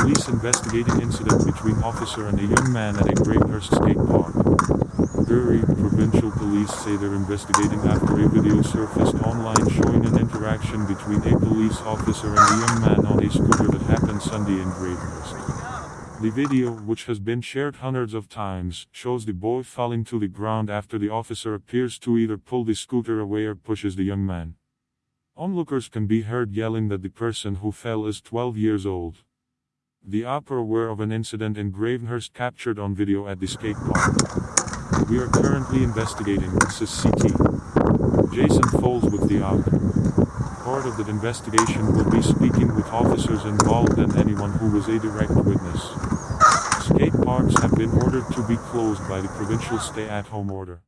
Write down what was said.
Police investigating incident between officer and a young man at a Gravenhurst skate park. Bury Provincial Police say they're investigating after a video surfaced online showing an interaction between a police officer and a young man on a scooter that happened Sunday in Gravenhurst. The video, which has been shared hundreds of times, shows the boy falling to the ground after the officer appears to either pull the scooter away or pushes the young man. Onlookers can be heard yelling that the person who fell is 12 years old. The OPP are aware of an incident in Gravenhurst captured on video at the skate park. We are currently investigating, says CT. Jason Foles with the OPP. Part of that investigation will be speaking with officers involved and anyone who was a direct witness. Skate parks have been ordered to be closed by the provincial stay-at-home order.